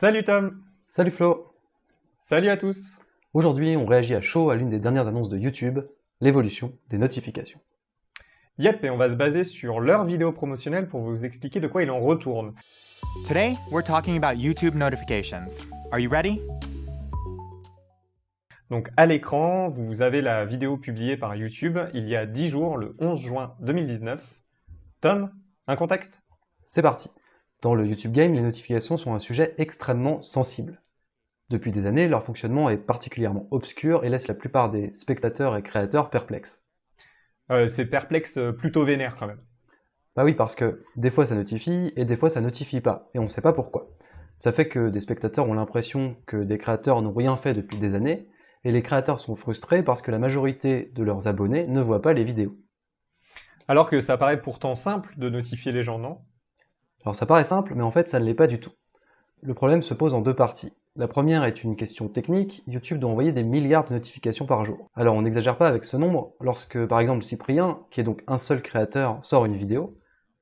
Salut Tom Salut Flo Salut à tous Aujourd'hui, on réagit à chaud à l'une des dernières annonces de YouTube, l'évolution des notifications. Yep, et on va se baser sur leur vidéo promotionnelle pour vous expliquer de quoi il en retourne. Today, we're talking about YouTube notifications. Are you ready? Donc à l'écran, vous avez la vidéo publiée par YouTube il y a 10 jours, le 11 juin 2019. Tom, un contexte? C'est parti Dans le YouTube Game, les notifications sont un sujet extrêmement sensible. Depuis des années, leur fonctionnement est particulièrement obscur et laisse la plupart des spectateurs et créateurs perplexes. euh, C'est perplexe euh, plutôt vénère quand même. Bah oui, parce que des fois ça notifie et des fois ça notifie pas, et on ne sait pas pourquoi. Ça fait que des spectateurs ont l'impression que des créateurs n'ont rien fait depuis des années, et les créateurs sont frustrés parce que la majorité de leurs abonnés ne voient pas les vidéos. Alors que ça paraît pourtant simple de notifier les gens, non? Alors ça paraît simple, mais en fait ça ne l'est pas du tout. Le problème se pose en deux parties. La première est une question technique, YouTube doit envoyer des milliards de notifications par jour. Alors on n'exagère pas avec ce nombre, lorsque par exemple Cyprien, qui est donc un seul créateur, sort une vidéo,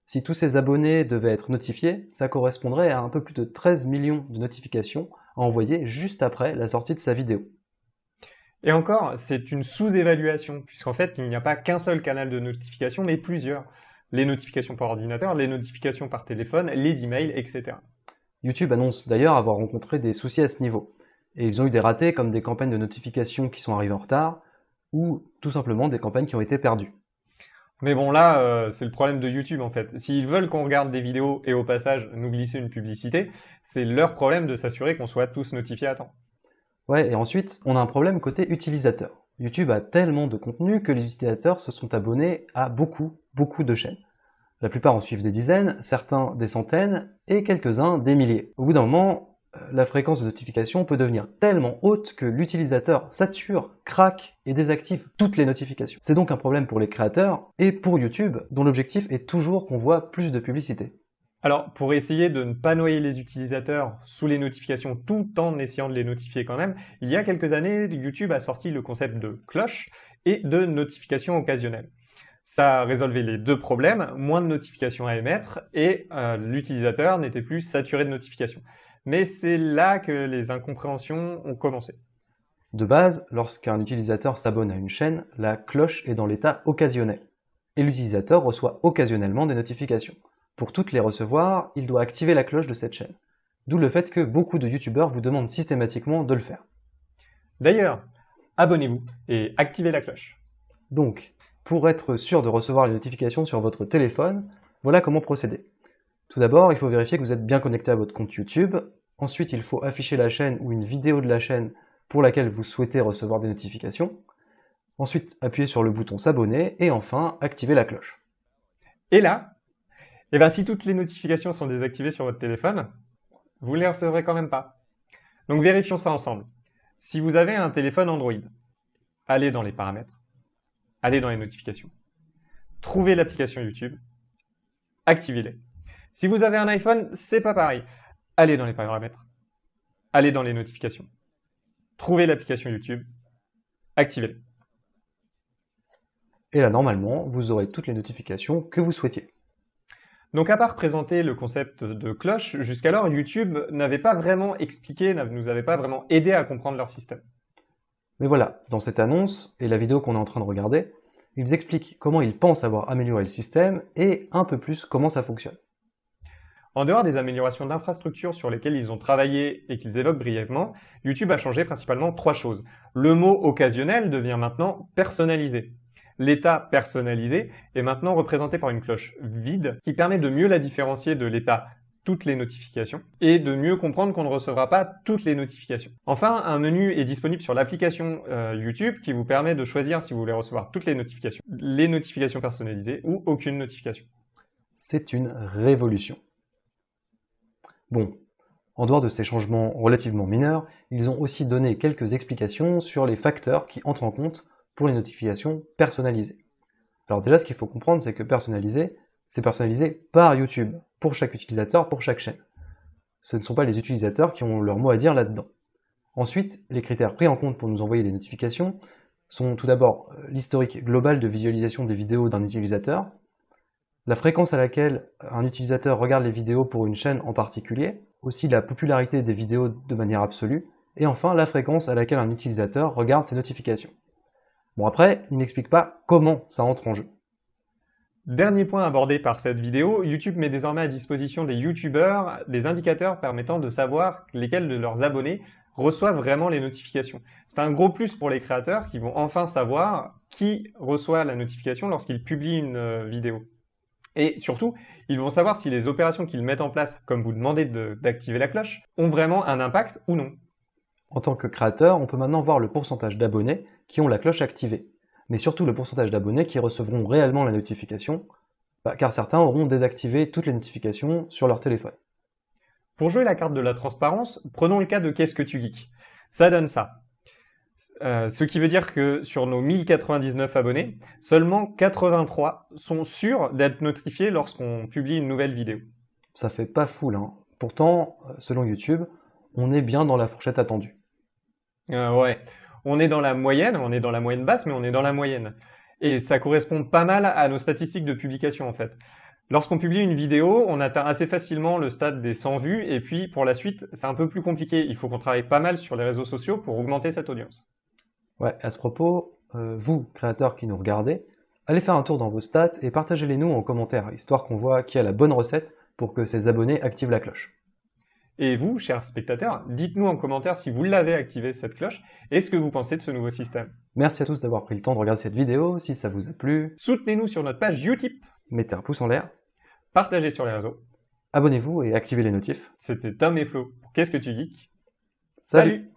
si tous ses abonnés devaient être notifiés, ça correspondrait à un peu plus de 13 millions de notifications à envoyer juste après la sortie de sa vidéo. Et encore, c'est une sous-évaluation, puisqu'en fait, il n'y a pas qu'un seul canal de notification, mais plusieurs. Les notifications par ordinateur, les notifications par téléphone, les emails, etc. YouTube annonce d'ailleurs avoir rencontré des soucis à ce niveau. Et ils ont eu des ratés comme des campagnes de notification qui sont arrivées en retard, ou tout simplement des campagnes qui ont été perdues. Mais bon, là, euh, c'est le problème de YouTube en fait. S'ils veulent qu'on regarde des vidéos et au passage nous glisser une publicité, c'est leur problème de s'assurer qu'on soit tous notifiés à temps. Ouais, et ensuite, on a un problème côté utilisateur. YouTube a tellement de contenu que les utilisateurs se sont abonnés à beaucoup, beaucoup de chaînes. La plupart en suivent des dizaines, certains des centaines, et quelques-uns des milliers. Au bout d'un moment, euh, la fréquence de notification peut devenir tellement haute que l'utilisateur sature, craque et désactive toutes les notifications. C'est donc un problème pour les créateurs et pour YouTube, dont l'objectif est toujours qu'on voit plus de publicité. Alors, pour essayer de ne pas noyer les utilisateurs sous les notifications tout en essayant de les notifier quand même, il y a quelques années, YouTube a sorti le concept de cloche et de notification occasionnelle. Ça résolvait les deux problèmes, moins de notifications à émettre et euh, l'utilisateur n'était plus saturé de notifications. Mais c'est là que les incompréhensions ont commencé. De base, lorsqu'un utilisateur s'abonne à une chaîne, la cloche est dans l'état occasionnel, et l'utilisateur reçoit occasionnellement des notifications. Pour toutes les recevoir, il doit activer la cloche de cette chaîne. D'où le fait que beaucoup de youtubeurs vous demandent systématiquement de le faire. D'ailleurs, abonnez-vous et activez la cloche. Donc, pour être sûr de recevoir les notifications sur votre téléphone, voilà comment procéder. Tout d'abord, il faut vérifier que vous êtes bien connecté à votre compte YouTube. Ensuite, il faut afficher la chaîne ou une vidéo de la chaîne pour laquelle vous souhaitez recevoir des notifications. Ensuite, appuyez sur le bouton s'abonner et enfin, activer la cloche. Et là, eh ben, si toutes les notifications sont désactivées sur votre téléphone, vous ne les recevrez quand même pas. Donc vérifions ça ensemble. Si vous avez un téléphone Android, allez dans les paramètres, allez dans les notifications, trouvez l'application YouTube, activez-les. Si vous avez un iPhone, c'est pas pareil. Allez dans les paramètres, allez dans les notifications, trouvez l'application YouTube, activez-les. Et là, normalement, vous aurez toutes les notifications que vous souhaitiez. Donc à part présenter le concept de cloche, jusqu'alors YouTube n'avait pas vraiment expliqué, ne nous avait pas vraiment aidé à comprendre leur système. Mais voilà, dans cette annonce et la vidéo qu'on est en train de regarder, ils expliquent comment ils pensent avoir amélioré le système et un peu plus comment ça fonctionne. En dehors des améliorations d'infrastructure sur lesquelles ils ont travaillé et qu'ils évoquent brièvement, YouTube a changé principalement trois choses. Le mot occasionnel devient maintenant personnalisé. L'état personnalisé est maintenant représenté par une cloche vide qui permet de mieux la différencier de l'état toutes les notifications et de mieux comprendre qu'on ne recevra pas toutes les notifications. Enfin, un menu est disponible sur l'application euh, YouTube qui vous permet de choisir si vous voulez recevoir toutes les notifications, les notifications personnalisées ou aucune notification. C'est une révolution. Bon, en dehors de ces changements relativement mineurs, ils ont aussi donné quelques explications sur les facteurs qui entrent en compte pour les notifications personnalisées. Alors déjà, ce qu'il faut comprendre, c'est que personnalisé, c'est personnalisé par YouTube, pour chaque utilisateur, pour chaque chaîne. Ce ne sont pas les utilisateurs qui ont leur mot à dire là-dedans. Ensuite, les critères pris en compte pour nous envoyer des notifications sont tout d'abord l'historique global de visualisation des vidéos d'un utilisateur, la fréquence à laquelle un utilisateur regarde les vidéos pour une chaîne en particulier, aussi la popularité des vidéos de manière absolue, et enfin la fréquence à laquelle un utilisateur regarde ses notifications. Bon après, il n'explique pas comment ça entre en jeu. Dernier point abordé par cette vidéo, YouTube met désormais à disposition des YouTubeurs des indicateurs permettant de savoir lesquels de leurs abonnés reçoivent vraiment les notifications. C'est un gros plus pour les créateurs qui vont enfin savoir qui reçoit la notification lorsqu'ils publient une euh, vidéo. Et surtout, ils vont savoir si les opérations qu'ils mettent en place, comme vous demandez d'activer la cloche, ont vraiment un impact ou non. En tant que créateur, on peut maintenant voir le pourcentage d'abonnés qui ont la cloche activée, mais surtout le pourcentage d'abonnés qui recevront réellement la notification, bah, car certains auront désactivé toutes les notifications sur leur téléphone. Pour jouer la carte de la transparence, prenons le cas de Qu'est-ce que tu geeks? Ça donne ça. Euh, ce qui veut dire que sur nos 1099 abonnés, seulement 83 sont sûrs d'être notifiés lorsqu'on publie une nouvelle vidéo. Ça fait pas fou hein. Pourtant, euh, selon YouTube, on est bien dans la fourchette attendue. Euh, ouais, on est dans la moyenne, on est dans la moyenne basse, mais on est dans la moyenne. Et ça correspond pas mal à nos statistiques de publication en fait. Lorsqu'on publie une vidéo, on atteint assez facilement le stade des 100 vues, et puis pour la suite, c'est un peu plus compliqué. Il faut qu'on travaille pas mal sur les réseaux sociaux pour augmenter cette audience. Ouais, à ce propos, euh, vous, créateurs qui nous regardez, allez faire un tour dans vos stats et partagez-les nous en commentaire, histoire qu'on voit qui a la bonne recette pour que ses abonnés activent la cloche. Et vous, chers spectateurs, dites-nous en commentaire si vous l'avez activé cette cloche et ce que vous pensez de ce nouveau système. Merci à tous d'avoir pris le temps de regarder cette vidéo, si ça vous a plu. Soutenez-nous sur notre page Utip. Mettez un pouce en l'air. Partagez sur les réseaux. Abonnez-vous et activez les notifs. C'était Tom et Flo pour Qu'est-ce que tu geeks? Salut